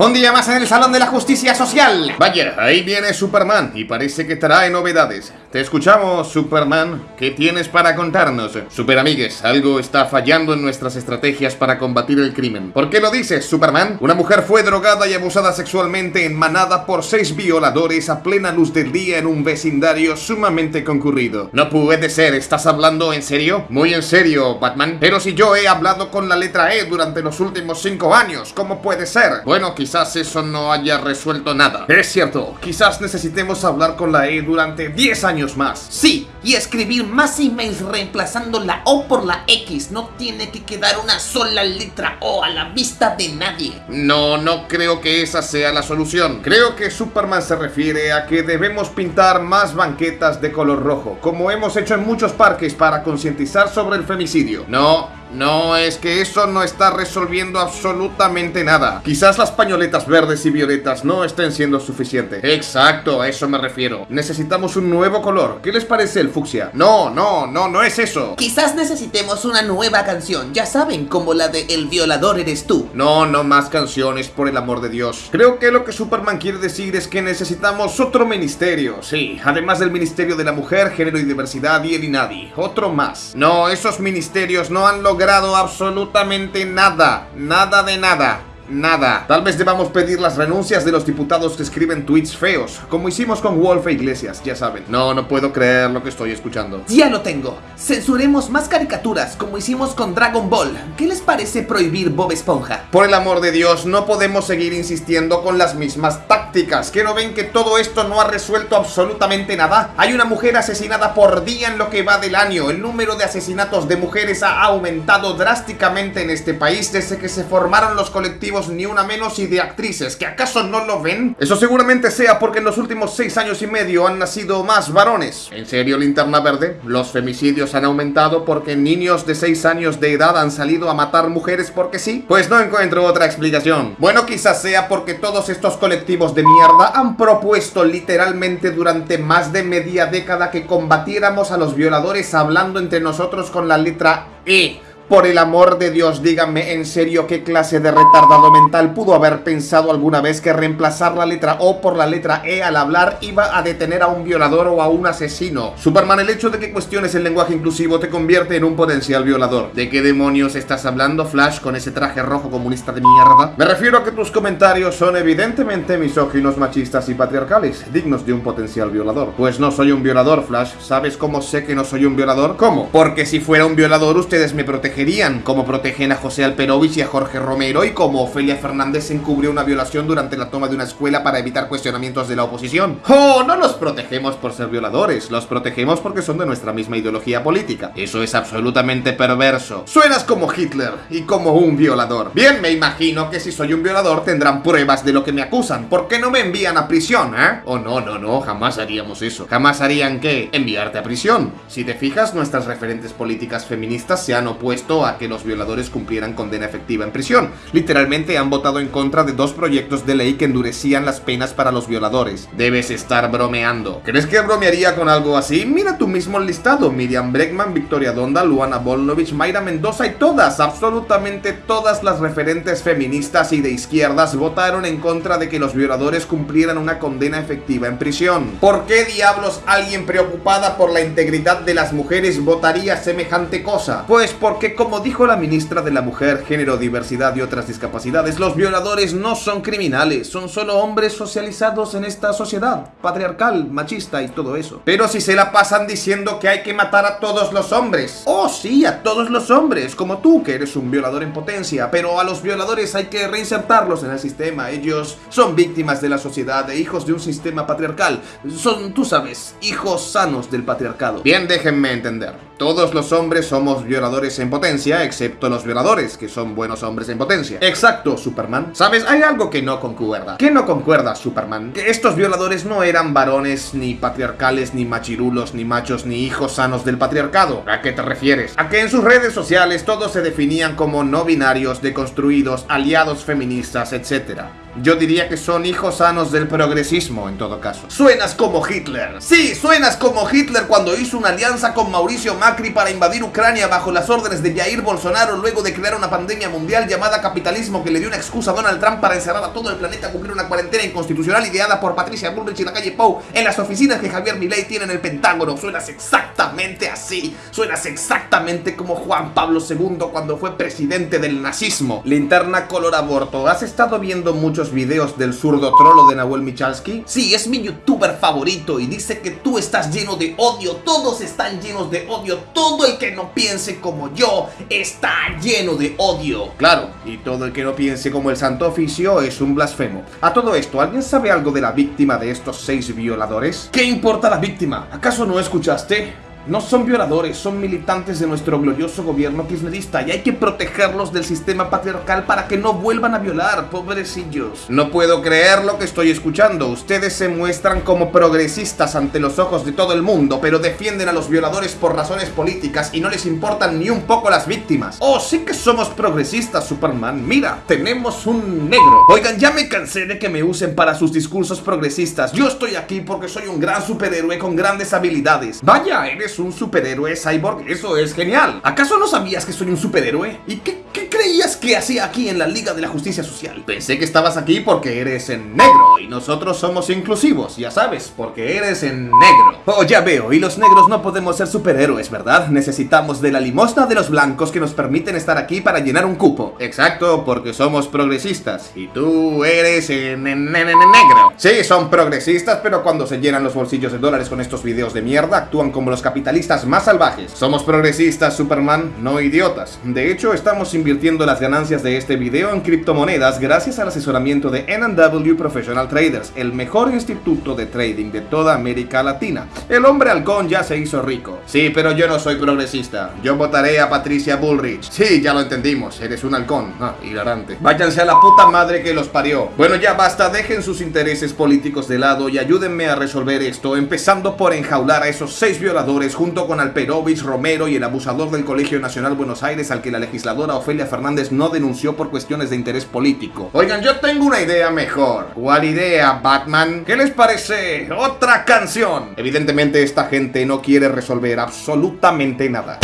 Un día más en el Salón de la Justicia Social. Vaya, ahí viene Superman y parece que trae novedades. Te escuchamos, Superman. ¿Qué tienes para contarnos? Superamigues, algo está fallando en nuestras estrategias para combatir el crimen. ¿Por qué lo dices, Superman? Una mujer fue drogada y abusada sexualmente en manada por seis violadores a plena luz del día en un vecindario sumamente concurrido. No puede ser, ¿estás hablando en serio? Muy en serio, Batman. Pero si yo he hablado con la letra E durante los últimos cinco años, ¿cómo puede ser? Bueno, quizás quizás eso no haya resuelto nada. Es cierto, quizás necesitemos hablar con la E durante 10 años más. Sí, y escribir más emails reemplazando la O por la X. No tiene que quedar una sola letra O a la vista de nadie. No, no creo que esa sea la solución. Creo que Superman se refiere a que debemos pintar más banquetas de color rojo, como hemos hecho en muchos parques para concientizar sobre el femicidio. No, no, es que eso no está resolviendo absolutamente nada. Quizás las pañoletas verdes y violetas no estén siendo suficientes. Exacto, a eso me refiero. Necesitamos un nuevo color. ¿Qué les parece el fucsia? No, no, no, no es eso. Quizás necesitemos una nueva canción, ya saben, como la de El violador eres tú. No, no más canciones, por el amor de Dios. Creo que lo que Superman quiere decir es que necesitamos otro ministerio. Sí, además del Ministerio de la Mujer, Género y Diversidad y el INADI. Otro más. No, esos ministerios no han logrado logrado absolutamente nada, nada de nada nada. Tal vez debamos pedir las renuncias de los diputados que escriben tweets feos, como hicimos con Wolf e Iglesias, ya saben. No, no puedo creer lo que estoy escuchando. Ya lo tengo. Censuremos más caricaturas, como hicimos con Dragon Ball. ¿Qué les parece prohibir Bob Esponja? Por el amor de Dios, no podemos seguir insistiendo con las mismas tácticas. ¿Que no ven que todo esto no ha resuelto absolutamente nada? Hay una mujer asesinada por día en lo que va del año. El número de asesinatos de mujeres ha aumentado drásticamente en este país desde que se formaron los colectivos ni una menos y de actrices, ¿que acaso no lo ven? Eso seguramente sea porque en los últimos seis años y medio han nacido más varones. ¿En serio, Linterna Verde? Los femicidios han aumentado porque niños de 6 años de edad han salido a matar mujeres porque sí? Pues no encuentro otra explicación. Bueno, quizás sea porque todos estos colectivos de mierda han propuesto literalmente durante más de media década que combatiéramos a los violadores hablando entre nosotros con la letra E. Por el amor de Dios, díganme en serio qué clase de retardado mental pudo haber pensado alguna vez que reemplazar la letra O por la letra E al hablar iba a detener a un violador o a un asesino. Superman, el hecho de que cuestiones el lenguaje inclusivo te convierte en un potencial violador. ¿De qué demonios estás hablando, Flash, con ese traje rojo comunista de mierda? Me refiero a que tus comentarios son evidentemente misóginos, machistas y patriarcales, dignos de un potencial violador. Pues no soy un violador, Flash. ¿Sabes cómo sé que no soy un violador? ¿Cómo? Porque si fuera un violador ustedes me protegen como protegen a José Alperovich y a Jorge Romero y como Ofelia Fernández encubrió una violación durante la toma de una escuela para evitar cuestionamientos de la oposición. ¡Oh! No los protegemos por ser violadores, los protegemos porque son de nuestra misma ideología política. Eso es absolutamente perverso. Suenas como Hitler y como un violador. Bien, me imagino que si soy un violador tendrán pruebas de lo que me acusan. ¿Por qué no me envían a prisión, eh? Oh, no, no, no, jamás haríamos eso. Jamás harían qué? Enviarte a prisión. Si te fijas, nuestras referentes políticas feministas se han opuesto a que los violadores cumplieran condena efectiva en prisión. Literalmente han votado en contra de dos proyectos de ley que endurecían las penas para los violadores. Debes estar bromeando. ¿Crees que bromearía con algo así? Mira tu mismo listado. Miriam Bregman, Victoria Donda, Luana Volnovich, Mayra Mendoza y todas, absolutamente todas las referentes feministas y de izquierdas votaron en contra de que los violadores cumplieran una condena efectiva en prisión. ¿Por qué diablos alguien preocupada por la integridad de las mujeres votaría semejante cosa? Pues porque como dijo la ministra de la Mujer, Género, Diversidad y otras discapacidades, los violadores no son criminales, son solo hombres socializados en esta sociedad, patriarcal, machista y todo eso. Pero si se la pasan diciendo que hay que matar a todos los hombres. Oh, sí, a todos los hombres, como tú, que eres un violador en potencia, pero a los violadores hay que reinsertarlos en el sistema. Ellos son víctimas de la sociedad e hijos de un sistema patriarcal. Son, tú sabes, hijos sanos del patriarcado. Bien, déjenme entender. Todos los hombres somos violadores en potencia, excepto los violadores, que son buenos hombres en potencia. Exacto, Superman. ¿Sabes? Hay algo que no concuerda. ¿Qué no concuerda, Superman? Que estos violadores no eran varones, ni patriarcales, ni machirulos, ni machos, ni hijos sanos del patriarcado. ¿A qué te refieres? A que en sus redes sociales todos se definían como no binarios, deconstruidos, aliados feministas, etc. Yo diría que son hijos sanos del progresismo, en todo caso. Suenas como Hitler. Sí, suenas como Hitler cuando hizo una alianza con Mauricio Macri para invadir Ucrania bajo las órdenes de Jair Bolsonaro luego de crear una pandemia mundial llamada capitalismo que le dio una excusa a Donald Trump para encerrar a todo el planeta a cumplir una cuarentena inconstitucional ideada por Patricia Bullrich y la calle Pou en las oficinas que Javier Milei tiene en el Pentágono. Suenas exactamente así. Suenas exactamente como Juan Pablo II cuando fue presidente del nazismo. Linterna color aborto. ¿Has estado viendo muchos videos del zurdo trolo de Nahuel Michalski? Sí, es mi youtuber favorito y dice que tú estás lleno de odio. Todos están llenos de odio. Todo el que no piense como yo está lleno de odio. Claro, y todo el que no piense como el santo oficio es un blasfemo. A todo esto, ¿alguien sabe algo de la víctima de estos seis violadores? ¿Qué importa la víctima? ¿Acaso no escuchaste? No son violadores, son militantes de nuestro glorioso gobierno kirchnerista y hay que protegerlos del sistema patriarcal para que no vuelvan a violar, pobrecillos. No puedo creer lo que estoy escuchando. Ustedes se muestran como progresistas ante los ojos de todo el mundo, pero defienden a los violadores por razones políticas y no les importan ni un poco las víctimas. Oh, sí que somos progresistas, Superman. Mira, tenemos un negro. Oigan, ya me cansé de que me usen para sus discursos progresistas. Yo estoy aquí porque soy un gran superhéroe con grandes habilidades. Vaya, eres un superhéroe cyborg, eso es genial. ¿Acaso no sabías que soy un superhéroe? ¿Y qué, qué creías que hacía aquí en la Liga de la Justicia Social? Pensé que estabas aquí porque eres en negro y nosotros somos inclusivos, ya sabes, porque eres en negro. Oh, ya veo, y los negros no podemos ser superhéroes, ¿verdad? Necesitamos de la limosna de los blancos que nos permiten estar aquí para llenar un cupo. Exacto, porque somos progresistas y tú eres en, en, en negro. Sí, son progresistas, pero cuando se llenan los bolsillos de dólares con estos videos de mierda, actúan como los capitalistas más salvajes. Somos progresistas, Superman, no idiotas. De hecho, estamos invirtiendo las ganancias de este video en criptomonedas gracias al asesoramiento de N&W Professional Traders, el mejor instituto de trading de toda América Latina. El hombre halcón ya se hizo rico. Sí, pero yo no soy progresista. Yo votaré a Patricia Bullrich. Sí, ya lo entendimos, eres un halcón. Ah, hilarante. Váyanse a la puta madre que los parió. Bueno, ya basta, dejen sus intereses políticos de lado y ayúdenme a resolver esto, empezando por enjaular a esos seis violadores junto con Alperovich, Romero y el abusador del Colegio Nacional Buenos Aires al que la legisladora Ofelia Fernández denunció por cuestiones de interés político. Oigan, yo tengo una idea mejor. ¿Cuál idea, Batman? ¿Qué les parece? Otra canción. Evidentemente esta gente no quiere resolver absolutamente nada.